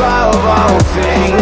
greatest. All things.